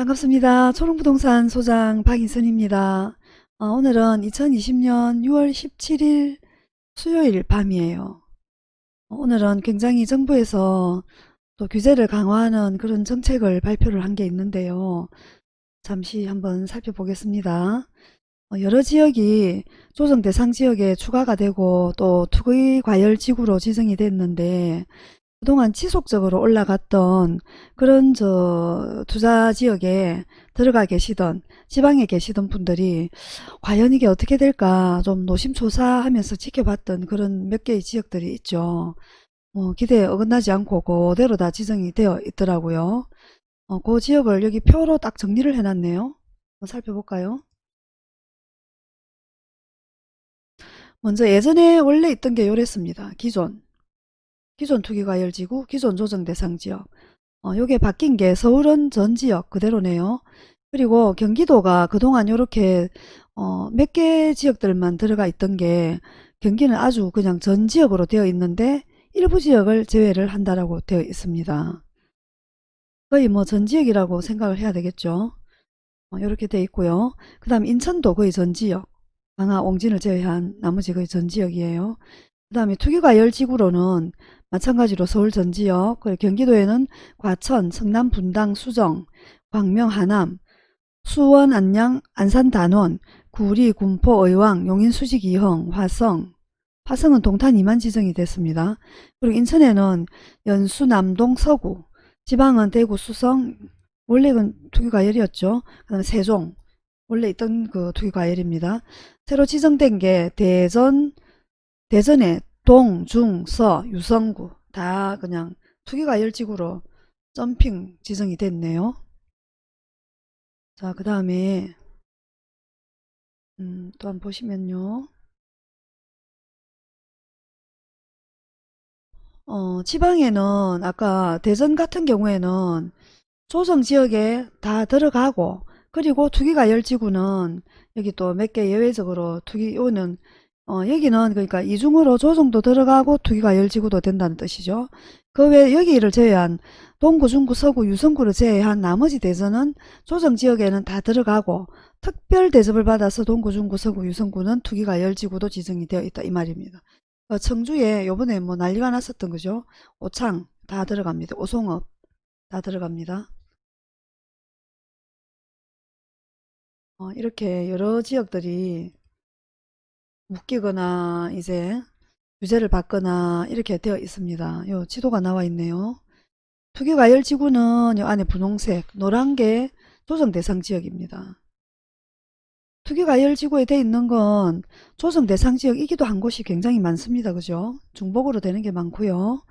반갑습니다. 초롱부동산 소장 박인선입니다. 어, 오늘은 2020년 6월 17일 수요일 밤이에요. 어, 오늘은 굉장히 정부에서 또 규제를 강화하는 그런 정책을 발표를 한 게 있는데요. 잠시 한번 살펴보겠습니다. 어, 여러 지역이 조정 대상 지역에 추가가 되고 또 투기 과열 지구로 지정이 됐는데 그동안 지속적으로 올라갔던 그런 저 투자 지역에 들어가 계시던 지방에 계시던 분들이 과연 이게 어떻게 될까 좀 노심초사하면서 지켜봤던 그런 몇 개의 지역들이 있죠. 뭐 기대에 어긋나지 않고 그대로 다 지정이 되어 있더라고요. 어, 그 지역을 여기 표로 딱 정리를 해놨네요. 살펴볼까요? 먼저 예전에 원래 있던 게 요랬습니다. 기존 기존 투기과열지구, 기존 조정 대상 지역. 어, 요게 바뀐 게 서울은 전 지역 그대로네요. 그리고 경기도가 그동안 이렇게 어, 몇 개 지역들만 들어가 있던 게 경기는 아주 그냥 전 지역으로 되어 있는데 일부 지역을 제외를 한다라고 되어 있습니다. 거의 뭐 전 지역이라고 생각을 해야 되겠죠. 어, 이렇게 되어 있고요. 그 다음 인천도 거의 전 지역. 강화, 옹진을 제외한 나머지 거의 전 지역이에요. 그 다음에 투기과열 지구로는 마찬가지로 서울 전 지역, 경기도에는 과천, 성남, 분당, 수정, 광명, 하남, 수원, 안양, 안산, 단원, 구리, 군포, 의왕, 용인, 수직, 이흥, 화성, 화성은 동탄 이만 지정이 됐습니다. 그리고 인천에는 연수, 남동, 서구, 지방은 대구, 수성, 원래는 투기과열이었죠. 그 다음에 세종, 원래 있던 그 투기과열입니다. 새로 지정된 게 대전, 대전에 동, 중, 서, 유성구 다 그냥 투기과열지구로 점핑 지정이 됐네요. 자, 그 다음에 음, 또 한번 보시면요. 어, 지방에는 아까 대전 같은 경우에는 조정지역에 다 들어가고 그리고 투기과열지구는 여기 또 몇 개 예외적으로 투기 요는 어, 여기는 그러니까 이중으로 조정도 들어가고 투기과열지구도 된다는 뜻이죠. 그 외 여기를 제외한 동구, 중구, 서구, 유성구를 제외한 나머지 대전은 조정지역에는 다 들어가고 특별 대접을 받아서 동구, 중구, 서구, 유성구는 투기과열지구도 지정이 되어 있다 이 말입니다. 어, 청주에 요번에 뭐 난리가 났었던 거죠. 오창 다 들어갑니다. 오송업 다 들어갑니다. 어, 이렇게 여러 지역들이 묶이거나 이제 유죄를 받거나 이렇게 되어 있습니다. 요 지도가 나와 있네요. 투기과열 지구는 요 안에 분홍색 노란 게 조정 대상 지역입니다. 투기과열 지구에 되어 있는 건 조정 대상 지역이기도 한 곳이 굉장히 많습니다. 그죠? 중복으로 되는 게 많고요.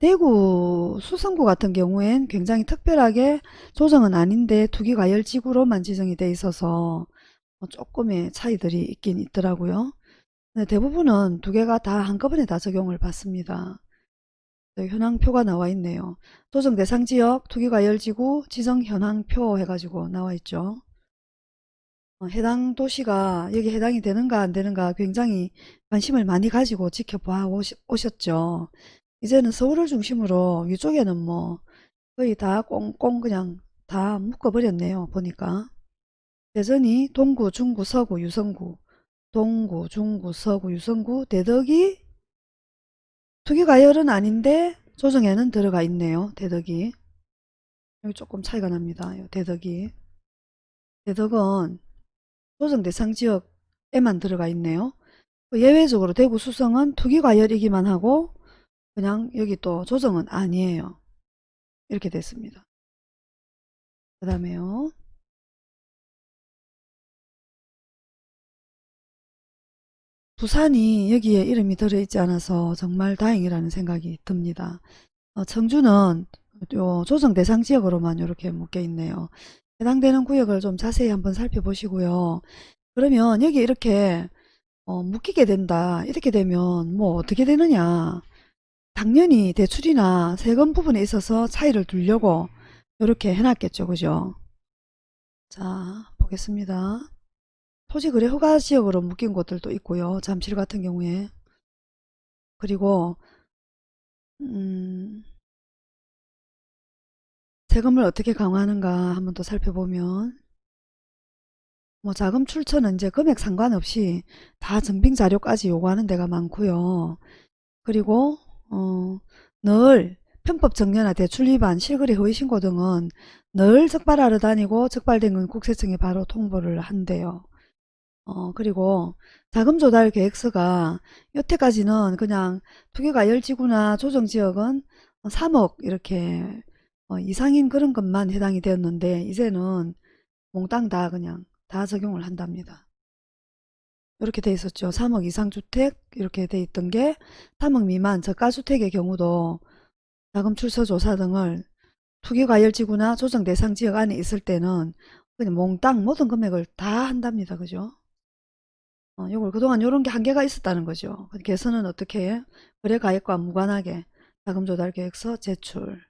대구 수성구 같은 경우엔 굉장히 특별하게 조정은 아닌데 투기과열 지구로만 지정이 돼 있어서 뭐 조금의 차이들이 있긴 있더라고요. 네, 대부분은 두 개가 다 한꺼번에 다 적용을 받습니다. 네, 현황표가 나와 있네요. 조정 대상 지역, 투기과열지구, 지정 현황표 해가지고 나와 있죠. 어, 해당 도시가 여기 해당이 되는가 안 되는가 굉장히 관심을 많이 가지고 지켜봐 오셨죠. 이제는 서울을 중심으로 이쪽에는 뭐 거의 다 꽁꽁 그냥 다 묶어버렸네요. 보니까. 대전이 동구, 중구, 서구, 유성구 동구, 중구, 서구, 유성구, 대덕이 투기가열은 아닌데 조정에는 들어가 있네요. 대덕이. 여기 조금 차이가 납니다. 대덕이. 대덕은 조정 대상 지역에만 들어가 있네요. 그 예외적으로 대구 수성은 투기과열이기만 하고 그냥 여기 또 조정은 아니에요. 이렇게 됐습니다. 그 다음에요. 부산이 여기에 이름이 들어있지 않아서 정말 다행이라는 생각이 듭니다. 어, 청주는 요 조정 대상 지역으로만 이렇게 묶여 있네요. 해당되는 구역을 좀 자세히 한번 살펴보시고요. 그러면 여기 이렇게 어, 묶이게 된다. 이렇게 되면 뭐 어떻게 되느냐. 당연히 대출이나 세금 부분에 있어서 차이를 두려고 이렇게 해놨겠죠. 그죠? 자 보겠습니다. 토지 거래 허가 지역으로 묶인 곳들도 있고요. 잠실 같은 경우에. 그리고 음, 세금을 어떻게 강화하는가 한번 더 살펴보면 뭐 자금 출처는 이제 금액 상관없이 다 증빙 자료까지 요구하는 데가 많고요. 그리고 어, 늘 편법 정려나 대출 위반, 실거래 허위 신고 등은 늘 적발하러 다니고 적발된 건 국세청에 바로 통보를 한대요. 어, 그리고 자금 조달 계획서가 여태까지는 그냥 투기과열지구나 조정 지역은 3억 이렇게 어, 이상인 그런 것만 해당이 되었는데 이제는 몽땅 다 그냥 다 적용을 한답니다. 이렇게 돼 있었죠. 3억 이상 주택 이렇게 돼 있던 게 3억 미만 저가주택의 경우도 자금 출처 조사 등을 투기과열지구나 조정 대상 지역 안에 있을 때는 그냥 몽땅 모든 금액을 다 한답니다. 그죠? 어, 요걸 그동안 요런 게 한계가 있었다는 거죠. 개선은 어떻게 해? 거래 가액과 무관하게 자금 조달 계획서 제출.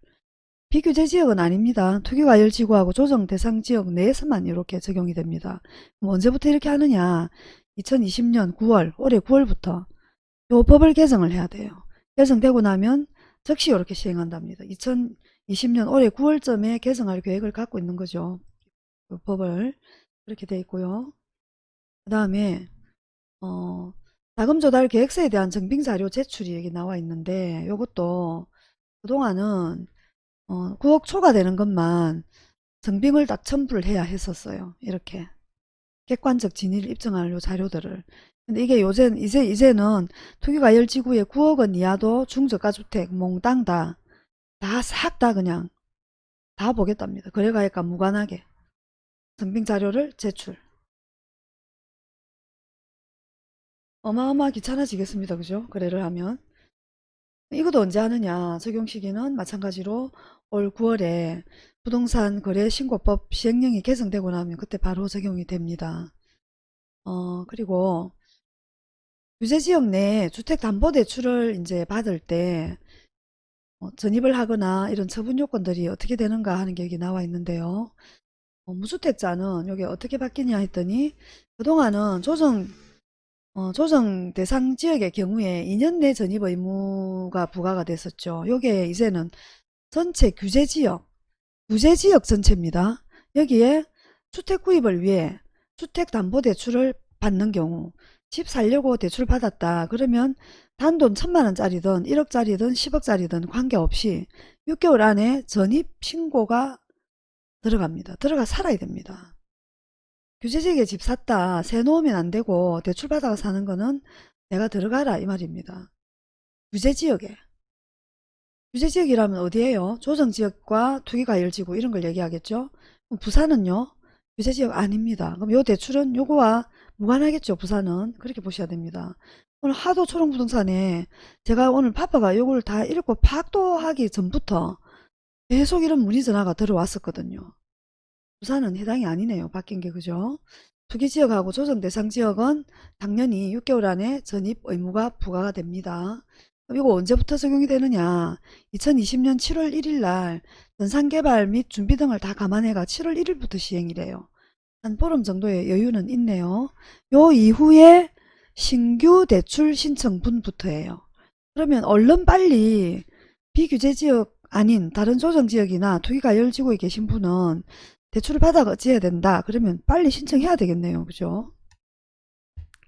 비규제 지역은 아닙니다. 투기과열 지구하고 조정 대상 지역 내에서만 이렇게 적용이 됩니다. 언제부터 이렇게 하느냐? 2020년 9월, 올해 9월부터 요 법을 개정을 해야 돼요. 개정되고 나면 즉시 이렇게 시행한답니다. 2020년 올해 9월쯤에 개정할 계획을 갖고 있는 거죠. 요 법을 그렇게 돼 있고요. 그 다음에 어, 자금 조달 계획서에 대한 증빙 자료 제출이 여기 나와 있는데 요것도 그동안은 어, 9억 초과되는 것만 증빙을 딱 첨부를 해야 했었어요. 이렇게 객관적 진위를 입증할 요 자료들을. 근데 이게 요새 이제 이제는 투기과열 지구에 9억 원 이하도 중저가주택 몽땅 다 다 싹다 그냥 다 보겠답니다. 거래가액과 무관하게 증빙 자료를 제출. 어마어마 귀찮아지겠습니다. 그죠? 거래를 하면. 이것도 언제 하느냐. 적용 시기는 마찬가지로 올 9월에 부동산 거래 신고법 시행령이 개정되고 나면 그때 바로 적용이 됩니다. 어, 그리고 규제지역 내 주택담보대출을 이제 받을 때 어, 전입을 하거나 이런 처분 요건들이 어떻게 되는가 하는 게 여기 나와 있는데요. 어, 무주택자는 여기 어떻게 바뀌냐 했더니 그동안은 조정 어, 조정 대상 지역의 경우에 2년 내 전입 의무가 부과가 됐었죠. 요게 이제는 전체 규제 지역, 규제 지역 전체입니다. 여기에 주택 구입을 위해 주택담보대출을 받는 경우 집 살려고 대출 받았다. 그러면 단돈 천만 원짜리든 1억짜리든 10억짜리든 관계없이 6개월 안에 전입 신고가 들어갑니다. 들어가 살아야 됩니다. 규제지역에 집 샀다. 새 놓으면 안 되고 대출 받아가 사는 거는 내가 들어가라 이 말입니다. 규제지역에. 규제지역이라면 어디예요? 조정지역과 투기과열지구 이런 걸 얘기하겠죠. 부산은요? 규제지역 아닙니다. 그럼 요 대출은 요거와 무관하겠죠. 부산은. 그렇게 보셔야 됩니다. 오늘 하도 초롱부동산에 제가 오늘 파파가 요걸 다 읽고 파악도 하기 전부터 계속 이런 문의 전화가 들어왔었거든요. 부산은 해당이 아니네요. 바뀐 게 그죠? 투기지역하고 조정대상지역은 당연히 6개월 안에 전입 의무가 부과가 됩니다. 이거 언제부터 적용이 되느냐 2020년 7월 1일 날 전산개발 및 준비 등을 다 감안해가 7월 1일부터 시행이래요. 한 보름 정도의 여유는 있네요. 요 이후에 신규 대출 신청분부터예요. 그러면 얼른 빨리 비규제지역 아닌 다른 조정지역이나 투기가열지구에 계신 분은 대출을 받아가야 된다. 그러면 빨리 신청해야 되겠네요. 그죠?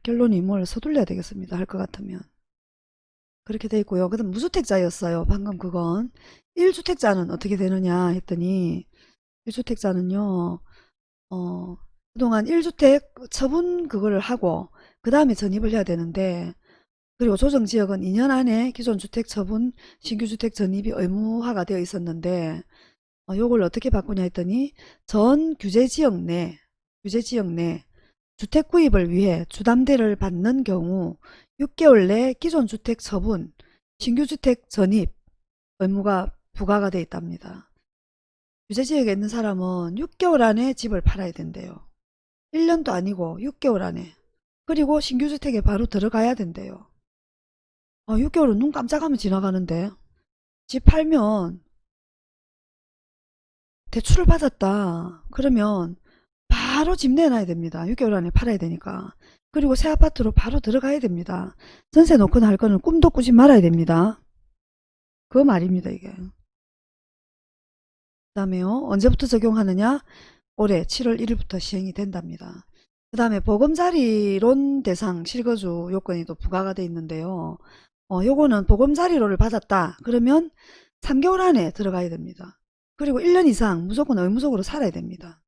결론이 뭘 서둘러야 되겠습니다. 할 것 같으면. 그렇게 돼 있고요. 그 다음 무주택자였어요. 방금 그건. 1주택자는 어떻게 되느냐 했더니 1주택자는요. 어, 그동안 1주택 처분 그거를 하고 그 다음에 전입을 해야 되는데 그리고 조정지역은 2년 안에 기존 주택 처분 신규주택 전입이 의무화가 되어 있었는데 어, 요걸 어떻게 바꾸냐 했더니 전 규제지역 내 규제지역 내 주택 구입을 위해 주담대를 받는 경우 6개월 내 기존 주택 처분 신규 주택 전입 의무가 부과가 되어 있답니다. 규제지역에 있는 사람은 6개월 안에 집을 팔아야 된대요. 1년도 아니고 6개월 안에 그리고 신규 주택에 바로 들어가야 된대요. 아, 6개월은 눈 깜짝하면 지나가는데 집 팔면 대출을 받았다. 그러면 바로 집 내놔야 됩니다. 6개월 안에 팔아야 되니까. 그리고 새 아파트로 바로 들어가야 됩니다. 전세 놓거나 할 거는 꿈도 꾸지 말아야 됩니다. 그 말입니다, 이게. 그 다음에요. 언제부터 적용하느냐? 올해 7월 1일부터 시행이 된답니다. 그 다음에 보금자리론 대상 실거주 요건이 또 부과가 돼 있는데요. 어, 요거는 보금자리론을 받았다. 그러면 3개월 안에 들어가야 됩니다. 그리고 1년 이상 무조건 의무적으로 살아야 됩니다.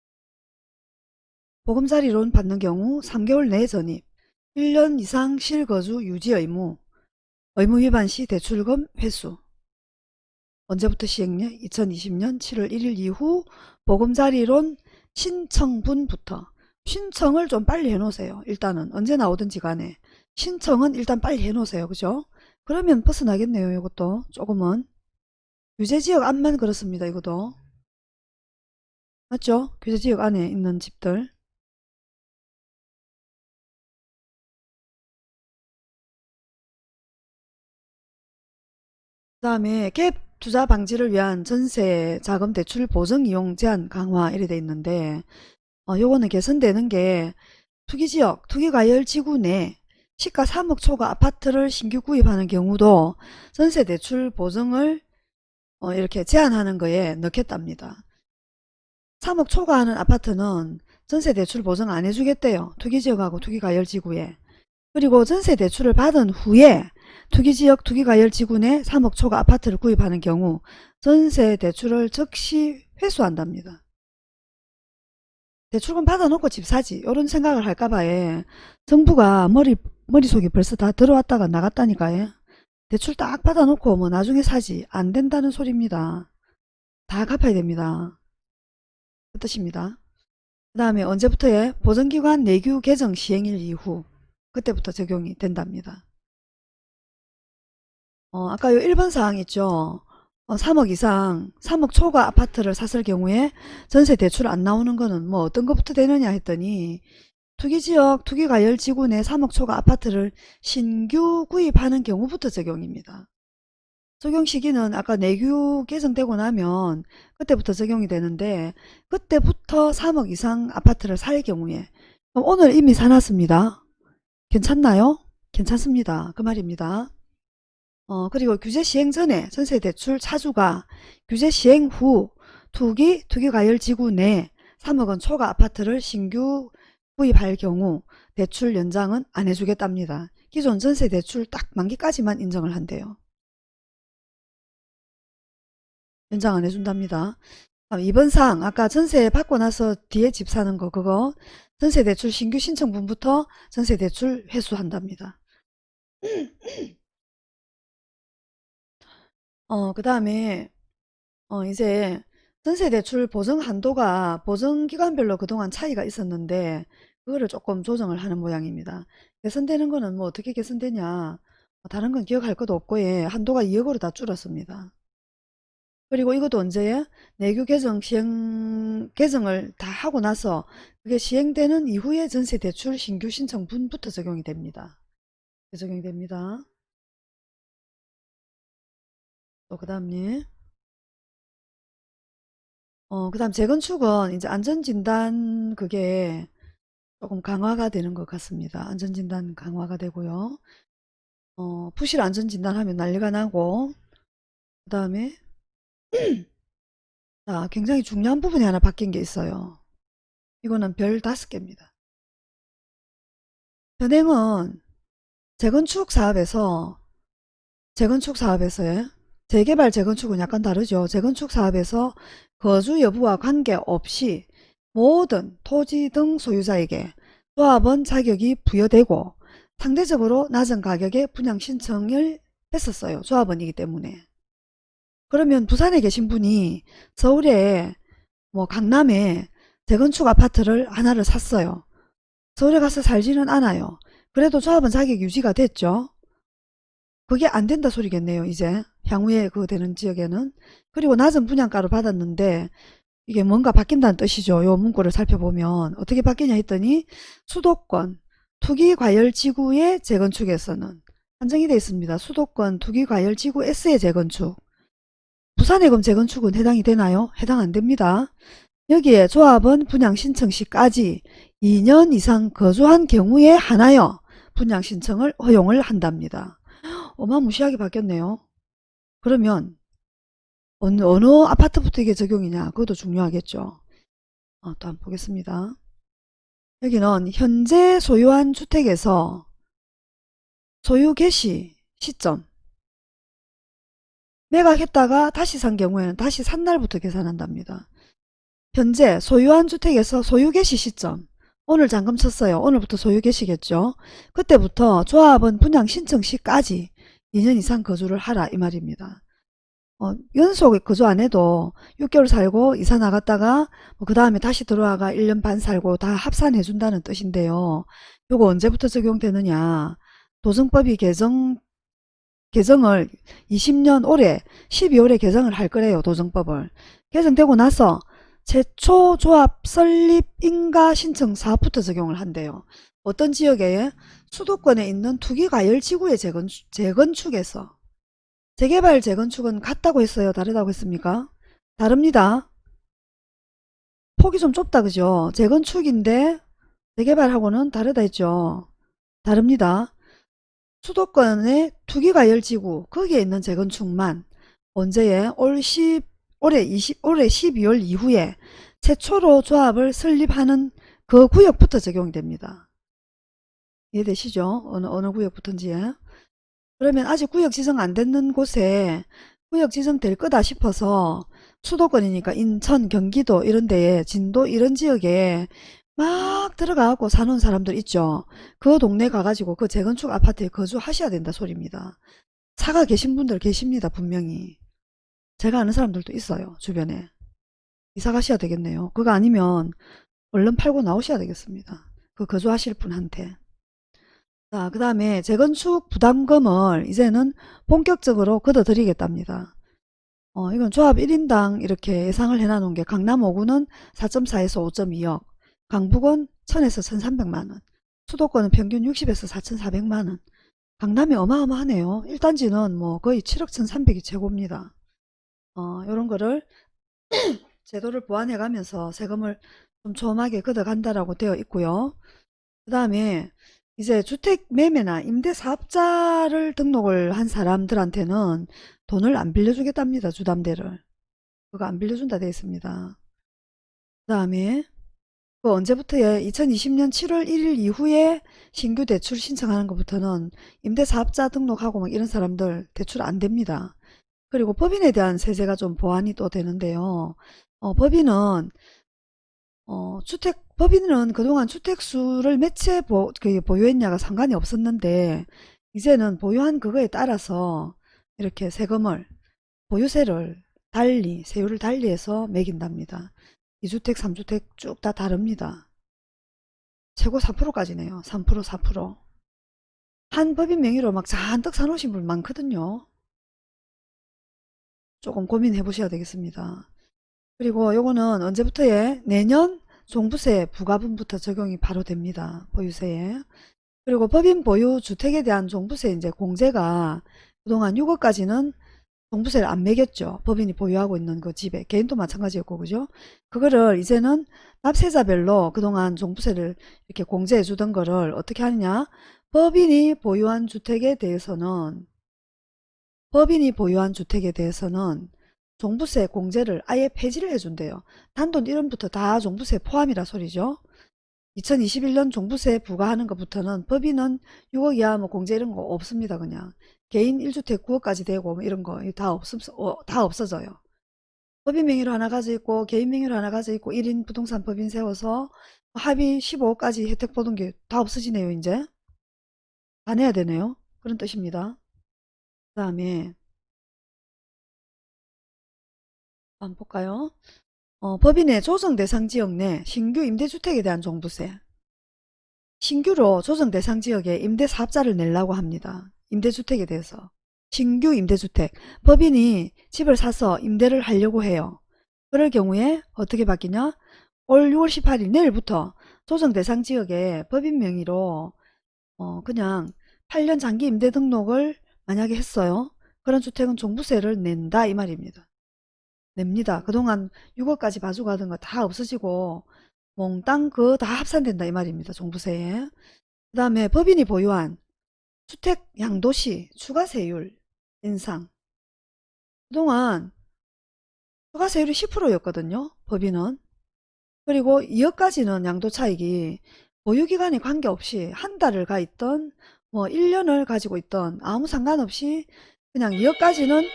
보금자리론 받는 경우 3개월 내 전입, 1년 이상 실거주 유지 의무, 의무 위반 시 대출금 회수. 언제부터 시행냐? 2020년 7월 1일 이후 보금자리론 신청분부터 신청을 좀 빨리 해놓으세요. 일단은 언제 나오든지 간에 신청은 일단 빨리 해놓으세요. 그죠? 그러면 벗어나겠네요. 이것도 조금은 규제지역 안만 그렇습니다. 이것도 맞죠? 규제지역 안에 있는 집들 그 다음에 갭 투자 방지를 위한 전세 자금 대출 보증 이용 제한 강화 이래 돼 있는데 어, 요거는 개선되는 게 투기지역, 투기과열 지구 내 시가 3억 초과 아파트를 신규 구입하는 경우도 전세 대출 보증을 어, 이렇게 제한하는 거에 넣겠답니다. 3억 초과하는 아파트는 전세 대출 보증 안 해주겠대요. 투기지역하고 투기과열지구에. 그리고 전세 대출을 받은 후에 투기지역 투기과열지구 내 3억 초과 아파트를 구입하는 경우 전세 대출을 즉시 회수한답니다. 대출금 받아놓고 집 사지 이런 생각을 할까봐에 정부가 머리, 머릿속에 벌써 다 들어왔다가 나갔다니까요. 대출 딱 받아놓고 뭐 나중에 사지 안 된다는 소리입니다. 다 갚아야 됩니다. 그 뜻입니다. 그 다음에 언제부터에 보증기관 내규 개정 시행일 이후 그때부터 적용이 된답니다. 어, 아까 요 1번 사항 있죠. 어, 3억 이상, 3억 초과 아파트를 샀을 경우에 전세 대출 안 나오는 거는 뭐 어떤 것부터 되느냐 했더니 투기지역, 투기과열지구 내 3억 초과 아파트를 신규 구입하는 경우부터 적용입니다. 적용 시기는 아까 내규 개정되고 나면 그때부터 적용이 되는데 그때부터 3억 이상 아파트를 살 경우에 오늘 이미 사놨습니다. 괜찮나요? 괜찮습니다. 그 말입니다. 어, 그리고 규제 시행 전에 전세대출 차주가 규제 시행 후 투기, 투기과열지구 내 3억원 초과 아파트를 신규 구입할 경우 대출 연장은 안 해주겠답니다. 기존 전세 대출 딱 만기까지만 인정을 한대요. 연장 안 해준답니다. 2번 사항 아까 전세 받고 나서 뒤에 집 사는 거 그거 전세 대출 신규 신청분부터 전세 대출 회수한답니다. 어, 그 다음에 어, 이제 전세 대출 보증 한도가 보증 기간별로 그동안 차이가 있었는데 그거를 조금 조정을 하는 모양입니다. 개선되는 거는 뭐 어떻게 개선되냐 뭐 다른 건 기억할 것도 없고 예, 한도가 2억으로 다 줄었습니다. 그리고 이것도 언제에 내규 개정 시행 개정을 다 하고 나서 그게 시행되는 이후에 전세 대출 신규 신청분부터 적용이 됩니다. 적용이 됩니다. 또그 다음에 어, 그 다음 재건축은 이제 안전진단 그게 조금 강화가 되는 것 같습니다. 안전진단 강화가 되고요. 어, 부실 안전진단 하면 난리가 나고 그 다음에 자, 굉장히 중요한 부분이 하나 바뀐 게 있어요. 이거는 별 다섯 개입니다. 현행은 재건축 사업에서 재건축 사업에서의 재개발 재건축은 약간 다르죠. 재건축 사업에서 거주 여부와 관계없이 모든 토지 등 소유자에게 조합원 자격이 부여되고 상대적으로 낮은 가격에 분양 신청을 했었어요. 조합원이기 때문에. 그러면 부산에 계신 분이 서울에 뭐 강남에 재건축 아파트를 하나를 샀어요. 서울에 가서 살지는 않아요. 그래도 조합원 자격 유지가 됐죠. 그게 안 된다 소리겠네요. 이제 향후에 그 되는 지역에는 그리고 낮은 분양가를 받았는데 이게 뭔가 바뀐다는 뜻이죠. 요 문구를 살펴보면 어떻게 바뀌냐 했더니 수도권 투기과열지구의 재건축에서는 한정이 되어 있습니다. 수도권 투기과열지구 S의 재건축 부산의 금 재건축은 해당이 되나요? 해당 안 됩니다. 여기에 조합은 분양 신청 시까지 2년 이상 거주한 경우에 하나여 분양 신청을 허용을 한답니다. 어마무시하게 바뀌었네요. 그러면 어느, 어느 아파트부터 이게 적용이냐 그것도 중요하겠죠. 어, 또 한번 보겠습니다. 여기는 현재 소유한 주택에서 소유 개시 시점 매각했다가 다시 산 경우에는 다시 산 날부터 계산한답니다. 현재 소유한 주택에서 소유 개시 시점 오늘 잔금 쳤어요. 오늘부터 소유 개시겠죠. 그때부터 조합은 분양 신청 시까지 2년 이상 거주를 하라 이 말입니다. 어, 연속 거주 안 해도 6개월 살고 이사 나갔다가 뭐 그 다음에 다시 들어와가 1년 반 살고 다 합산해 준다는 뜻인데요. 요거 언제부터 적용되느냐. 도정법이 개정 개정을 20년 올해 12월에 개정을 할 거래요. 도정법을. 개정되고 나서 최초 조합 설립 인가 신청 사업부터 적용을 한대요. 어떤 지역에 수도권에 있는 투기과열지구의 재건축, 재건축에서 재개발 재건축은 같다고 했어요? 다르다고 했습니까? 다릅니다. 폭이 좀 좁다 그죠? 재건축인데 재개발하고는 다르다 했죠? 다릅니다. 수도권의 투기과열지구 거기에 있는 재건축만 언제에 올 10, 올해 20, 올해 12월 이후에 최초로 조합을 설립하는 그 구역부터 적용이 됩니다. 이해되시죠? 어느, 어느 구역부터인지. 그러면 아직 구역 지정 안 됐는 곳에 구역 지정 될 거다 싶어서 수도권이니까 인천, 경기도 이런 데에 진도 이런 지역에 막 들어가고 사는 사람들 있죠. 그 동네 가가지고 그 재건축 아파트에 거주하셔야 된다 소리입니다. 사가 계신 분들 계십니다. 분명히. 제가 아는 사람들도 있어요. 주변에. 이사 가셔야 되겠네요. 그거 아니면 얼른 팔고 나오셔야 되겠습니다. 그 거주하실 분한테. 자, 그 다음에 재건축 부담금을 이제는 본격적으로 걷어들이겠답니다. 어, 이건 조합 1인당 이렇게 예상을 해놔놓은 게 강남 5구는 4.4에서 5.2억, 강북은 1000에서 1300만원, 수도권은 평균 60에서 4400만원, 강남이 어마어마하네요. 1단지는 뭐 거의 7억 1300이 최고입니다. 어, 요런 거를 제도를 보완해 가면서 세금을 좀 촘하게 걷어간다라고 되어 있고요. 그 다음에 이제 주택 매매나 임대 사업자를 등록을 한 사람들한테는 돈을 안 빌려주겠답니다. 주담대를. 그거 안 빌려준다 되어 있습니다. 그 다음에 그 언제부터에 2020년 7월 1일 이후에 신규 대출 신청하는 것부터는 임대사업자 등록하고 막 이런 사람들 대출 안 됩니다. 그리고 법인에 대한 세제가 좀 보완이 또 되는데요. 어, 법인은 어, 주택 법인은 그동안 주택수를 몇채 보, 그 보유했냐가 상관이 없었는데 이제는 보유한 그거에 따라서 이렇게 세금을 보유세를 달리 세율을 달리해서 매긴답니다. 2주택 3주택 쭉 다 다릅니다. 최고 4%까지네요. 3% 4%한 법인 명의로 막 잔뜩 사놓으신 분 많거든요. 조금 고민해 보셔야 되겠습니다. 그리고 요거는 언제부터에 내년 종부세 부과분부터 적용이 바로 됩니다. 보유세에. 그리고 법인 보유 주택에 대한 종부세 이제 공제가 그동안 6억까지는 종부세를 안 매겼죠. 법인이 보유하고 있는 그 집에. 개인도 마찬가지였고, 그죠? 그거를 이제는 납세자별로 그동안 종부세를 이렇게 공제해 주던 거를 어떻게 하느냐? 법인이 보유한 주택에 대해서는 법인이 보유한 주택에 대해서는 종부세 공제를 아예 폐지를 해준대요. 단돈 1원부터 다 종부세 포함이라 소리죠. 2021년 종부세 부과하는 것부터는 법인은 6억 이하 뭐 공제 이런 거 없습니다. 그냥 개인 1주택 9억까지 되고 뭐 이런 거 다 없음 어, 다 없어져요. 법인 명의로 하나 가져 있고 개인 명의로 하나 가져 있고 1인 부동산 법인 세워서 합의 15억까지 혜택 보던 게 다 없어지네요. 이제 다 내야 되네요. 그런 뜻입니다. 그 다음에 한번 볼까요? 어, 법인의 조정 대상 지역 내 신규 임대주택에 대한 종부세 신규로 조정 대상 지역에 임대 사업자를 내려고 합니다. 임대주택에 대해서 신규 임대주택 법인이 집을 사서 임대를 하려고 해요. 그럴 경우에 어떻게 바뀌냐? 올 6월 18일 내일부터 조정 대상 지역에 법인 명의로 어, 그냥 8년 장기 임대 등록을 만약에 했어요. 그런 주택은 종부세를 낸다 이 말입니다. 냅니다. 그동안 6억까지 봐주고 하던 거 다 없어지고 몽땅 그 다 합산된다 이 말입니다. 종부세에. 그 다음에 법인이 보유한 주택 양도시 추가세율 인상. 그동안 추가세율이 10%였거든요. 법인은. 그리고 2억까지는 양도차익이 보유기간에 관계없이 한 달을 가 있던 뭐 1년을 가지고 있던 아무 상관없이 그냥 2억까지는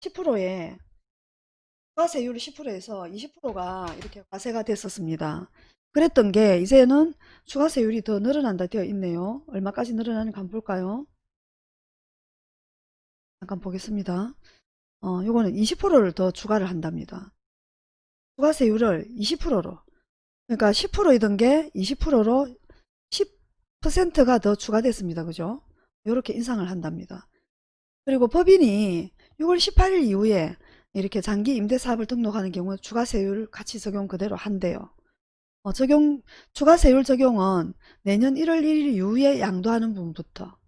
10%에 과세율이 10%에서 20%가 이렇게 과세가 됐었습니다. 그랬던 게 이제는 추가세율이 더 늘어난다 되어 있네요. 얼마까지 늘어나는가 한번 볼까요? 잠깐 보겠습니다. 어, 요거는 20%를 더 추가를 한답니다. 추가세율을 20%로 그러니까 10%이던 게 20%로 10%가 더 추가됐습니다. 그죠? 이렇게 인상을 한답니다. 그리고 법인이 6월 18일 이후에 이렇게 장기 임대사업을 등록하는 경우 추가세율 같이 적용 그대로 한대요. 어, 적용 추가세율 적용은 내년 1월 1일 이후에 양도하는 분부터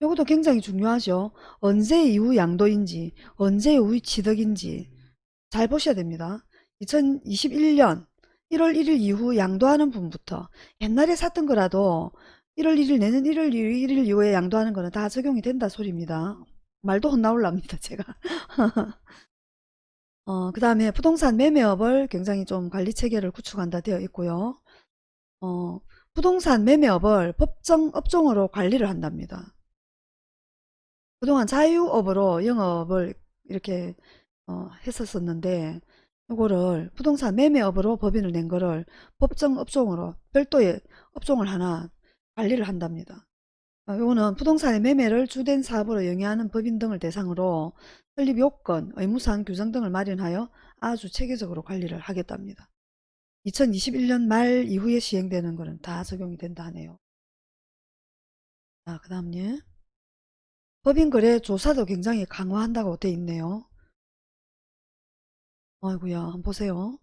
이것도 굉장히 중요하죠. 언제 이후 양도인지 언제 이후 취득인지 잘 보셔야 됩니다. 2021년 1월 1일 이후 양도하는 분부터 옛날에 샀던 거라도 1월 1일 내년 1월 1일 이후에 양도하는 거는 다 적용이 된다 소리입니다. 말도 혼나올랍니다 제가. 어, 그 다음에 부동산 매매업을 굉장히 좀 관리 체계를 구축한다 되어 있고요. 어, 부동산 매매업을 법정 업종으로 관리를 한답니다. 그동안 자유업으로 영업을 이렇게 어, 했었었는데 이거를 부동산 매매업으로 법인을 낸 거를 법정 업종으로 별도의 업종을 하나 관리를 한답니다. 어, 이거는 부동산의 매매를 주된 사업으로 영위하는 법인 등을 대상으로 설립 요건, 의무사항 규정 등을 마련하여 아주 체계적으로 관리를 하겠답니다. 2021년 말 이후에 시행되는 것은 다 적용이 된다 하네요. 자, 그 다음 예. 법인거래 조사도 굉장히 강화한다고 돼 있네요. 아이구야 한번 보세요.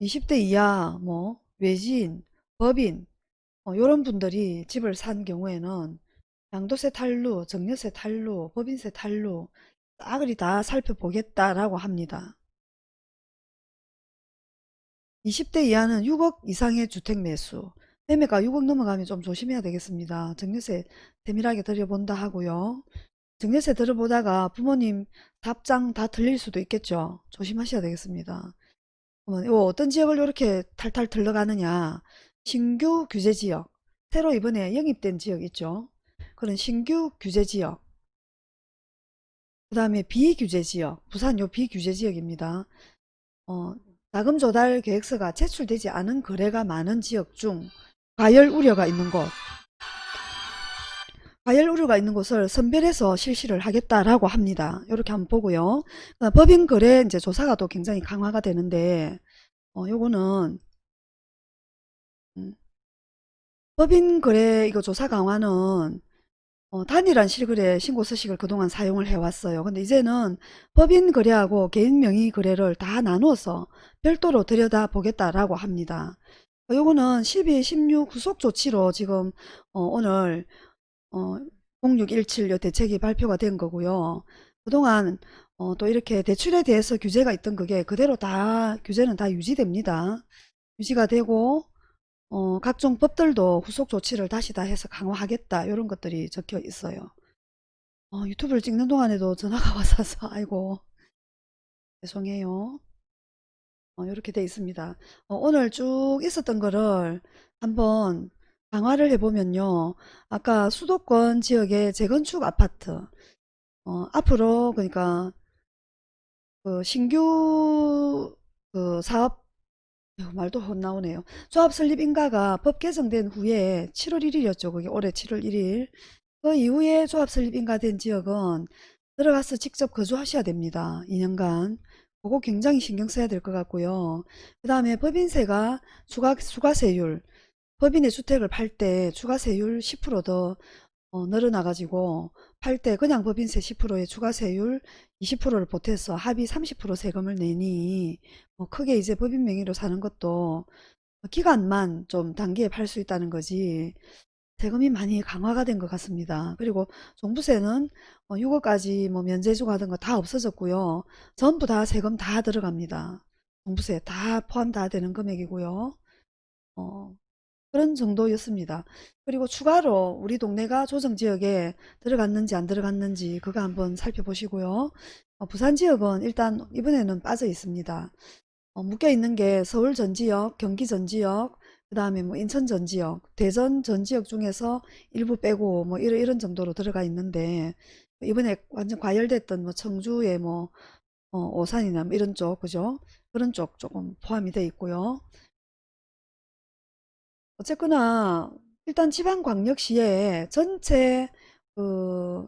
20대 이하 뭐 외지인, 법인 어, 이런 분들이 집을 산 경우에는 양도세 탈루, 정려세 탈루, 법인세 탈루 싸그리 다 살펴보겠다라고 합니다. 20대 이하는 6억 이상의 주택 매수 매매가 6억 넘어가면 좀 조심해야 되겠습니다. 정려세 세밀하게 들여본다 하고요. 정려세 들어보다가 부모님 답장 다 틀릴 수도 있겠죠. 조심하셔야 되겠습니다. 그러면 어떤 지역을 이렇게 탈탈 들러가느냐 신규 규제지역 새로 이번에 영입된 지역 있죠. 그런 신규 규제지역 그 다음에 비규제지역 부산 요 비규제지역입니다. 어, 자금 조달 계획서가 제출되지 않은 거래가 많은 지역 중 과열 우려가 있는 곳 과열 우려가 있는 곳을 선별해서 실시를 하겠다라고 합니다. 이렇게 한번 보고요. 어, 법인 거래 이제 조사가 또 굉장히 강화가 되는데 어, 요거는 음, 법인 거래 이거 조사 강화는 어, 단일한 실거래 신고 서식을 그동안 사용을 해왔어요. 근데 이제는 법인 거래하고 개인 명의 거래를 다 나누어서 별도로 들여다보겠다라고 합니다. 어, 요거는 12, 16 후속 조치로 지금 어, 오늘 어, 0617 대책이 발표가 된 거고요. 그동안 어, 또 이렇게 대출에 대해서 규제가 있던 그게 그대로 다 규제는 다 유지됩니다. 유지가 되고 어, 각종 법들도 후속 조치를 다시 다 해서 강화하겠다 이런 것들이 적혀 있어요. 어, 유튜브를 찍는 동안에도 전화가 와서 아이고 죄송해요. 어, 이렇게 돼 있습니다. 어, 오늘 쭉 있었던 거를 한번 강화를 해보면요. 아까 수도권 지역의 재건축 아파트 어, 앞으로 그러니까 그 신규 그 사업 말도 헛나오네요. 조합 설립 인가가 법 개정된 후에 7월 1일이었죠. 그게 올해 7월 1일. 그 이후에 조합 설립 인가 된 지역은 들어가서 직접 거주하셔야 됩니다. 2년간. 그거 굉장히 신경 써야 될 것 같고요. 그 다음에 법인세가 추가, 추가세율 법인의 주택을 팔 때 추가세율 10%더 어, 늘어나가지고 팔때 그냥 법인세 10%에 추가세율 20%를 보태서 합의 30% 세금을 내니 뭐 크게 이제 법인 명의로 사는 것도 기간만 좀 단기에 팔 수 있다는 거지 세금이 많이 강화가 된 것 같습니다. 그리고 종부세는 6억까지 뭐 면제주고 하던 거 다 없어졌고요. 전부 다 세금 다 들어갑니다. 종부세 다 포함 다 되는 금액이고요. 어, 그런 정도였습니다. 그리고 추가로 우리 동네가 조정지역에 들어갔는지 안 들어갔는지 그거 한번 살펴보시고요. 어, 부산 지역은 일단 이번에는 빠져 있습니다. 어, 묶여 있는 게 서울 전 지역, 경기 전 지역, 그 다음에 뭐 인천 전 지역, 대전 전 지역 중에서 일부 빼고 뭐 이런 이런 정도로 들어가 있는데 이번에 완전 과열됐던 뭐 청주의 뭐 어, 오산이나 뭐 이런 쪽 그죠? 그런 쪽 조금 포함이 돼 있고요. 어쨌거나 일단 지방광역시에 전체 그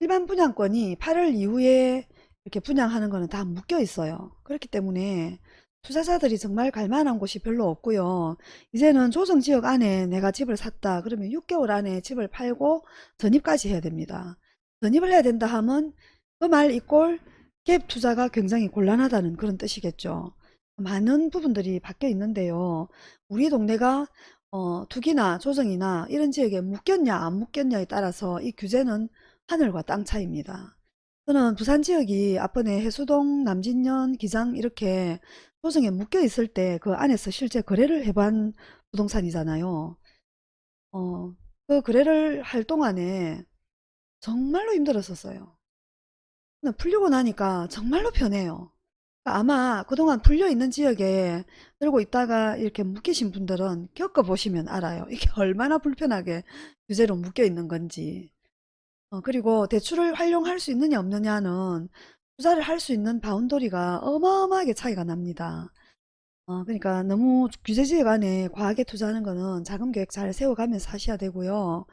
일반 분양권이 8월 이후에 이렇게 분양하는 거는 다 묶여 있어요. 그렇기 때문에 투자자들이 정말 갈 만한 곳이 별로 없고요. 이제는 조정지역 안에 내가 집을 샀다. 그러면 6개월 안에 집을 팔고 전입까지 해야 됩니다. 전입을 해야 된다 하면 그 말 이꼴 갭 투자가 굉장히 곤란하다는 그런 뜻이겠죠. 많은 부분들이 바뀌어 있는데요. 우리 동네가 어, 투기나 조정이나 이런 지역에 묶였냐 안 묶였냐에 따라서 이 규제는 하늘과 땅 차이입니다. 저는 부산 지역이 앞번에 해수동, 남진년, 기장 이렇게 조정에 묶여 있을 때 그 안에서 실제 거래를 해본 부동산이잖아요. 어, 그 거래를 할 동안에 정말로 힘들었었어요. 풀리고 나니까 정말로 편해요. 아마 그동안 풀려있는 지역에 들고 있다가 이렇게 묶이신 분들은 겪어보시면 알아요. 이게 얼마나 불편하게 규제로 묶여 있는 건지. 어, 그리고 대출을 활용할 수 있느냐 없느냐는 투자를 할 수 있는 바운더리가 어마어마하게 차이가 납니다. 어, 그러니까 너무 규제지역 안에 과하게 투자하는 거는 자금 계획 잘 세워가면서 하셔야 되고요.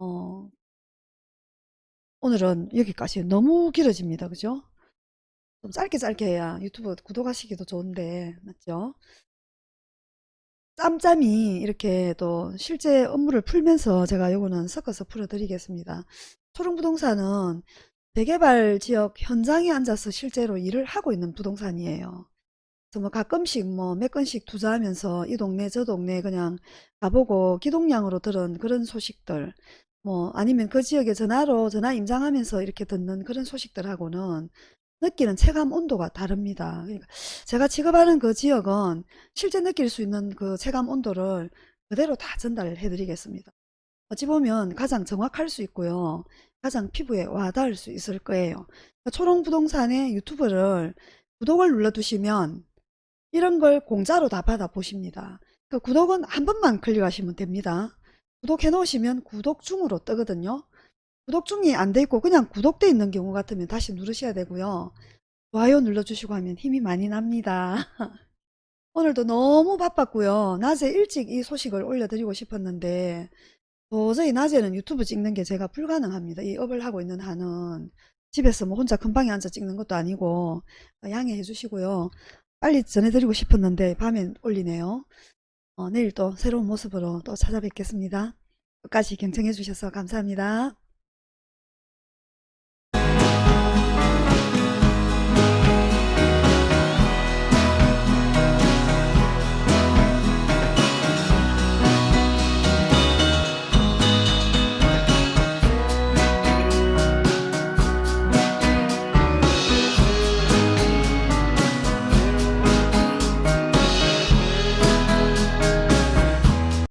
어, 오늘은 여기까지 너무 길어집니다. 그죠? 좀 짧게 짧게 해야 유튜브 구독하시기도 좋은데, 맞죠? 짬짬이 이렇게 또 실제 업무를 풀면서 제가 요거는 섞어서 풀어드리겠습니다. 초롱부동산은 재개발 지역 현장에 앉아서 실제로 일을 하고 있는 부동산이에요. 그래서 뭐 가끔씩 뭐 몇 건씩 투자하면서 이 동네 저 동네 그냥 가보고 기동량으로 들은 그런 소식들 뭐 아니면 그 지역에 전화로 전화 임장하면서 이렇게 듣는 그런 소식들하고는 느끼는 체감 온도가 다릅니다. 그러니까 제가 취급하는 그 지역은 실제 느낄 수 있는 그 체감 온도를 그대로 다 전달해 드리겠습니다. 어찌 보면 가장 정확할 수 있고요. 가장 피부에 와닿을 수 있을 거예요. 그러니까 초롱부동산의 유튜브를 구독을 눌러두시면 이런 걸 공짜로 다 받아 보십니다. 그 구독은 한 번만 클릭하시면 됩니다. 구독해 놓으시면 구독 중으로 뜨거든요. 구독 중이 안 돼 있고 그냥 구독돼 있는 경우 같으면 다시 누르셔야 되고요. 좋아요 눌러주시고 하면 힘이 많이 납니다. 오늘도 너무 바빴고요. 낮에 일찍 이 소식을 올려드리고 싶었는데 도저히 낮에는 유튜브 찍는 게 제가 불가능합니다. 이 업을 하고 있는 한은 집에서 뭐 혼자 금방에 앉아 찍는 것도 아니고 양해해 주시고요. 빨리 전해드리고 싶었는데 밤에 올리네요. 어, 내일 또 새로운 모습으로 또 찾아뵙겠습니다. 끝까지 경청해 주셔서 감사합니다.